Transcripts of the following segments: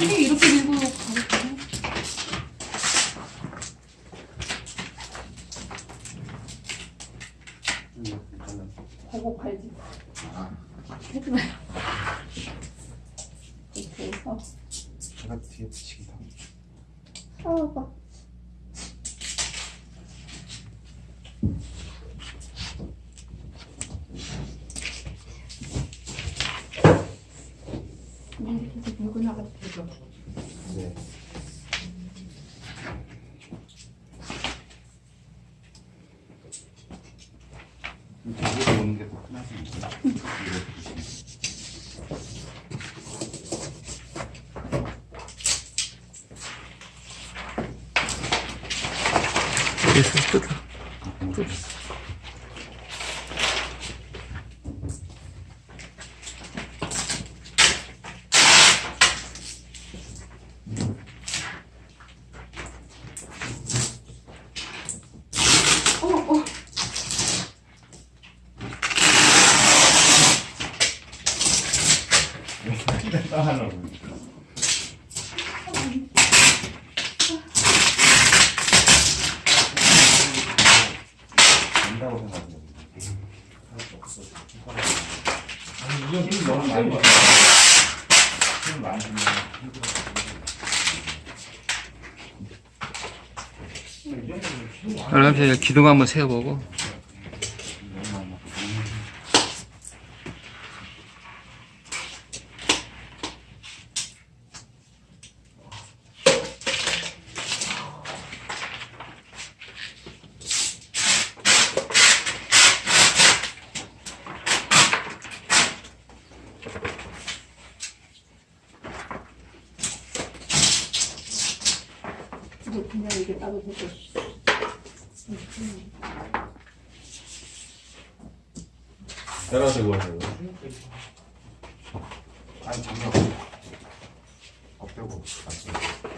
이렇게 밀고 가볼까요? 보고 갈지. 하지 마요. 이렇게 해서. 제가 뒤에 붙이기 다. 아봐. 이렇게 해서 밀고 나가도 되죠. 네. 오는 게더 편하십니다. 그래서 뜯 따하려고. 된다고 생각해요. 아니 이건 힘 너무 많이. 힘 많이. 그러면서 기둥 한번 세워보고. 이제 그냥 이게 따로 되고. 내려가서 이거 하세요. 아니 장갑 없대고 같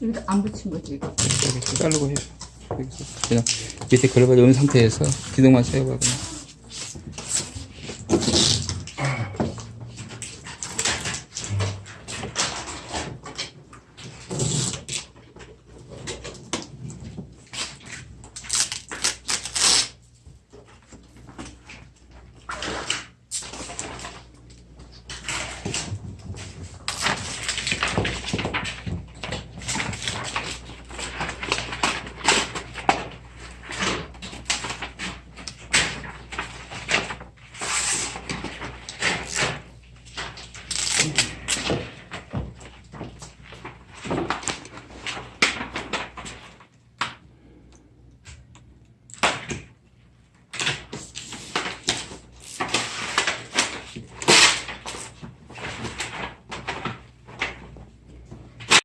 이. 여기다 안 붙인 거지, 이거. 이렇게 자르고. 여기서 그냥 밑에 걸어가지고 온 상태에서 기둥만 세워봐 그냥.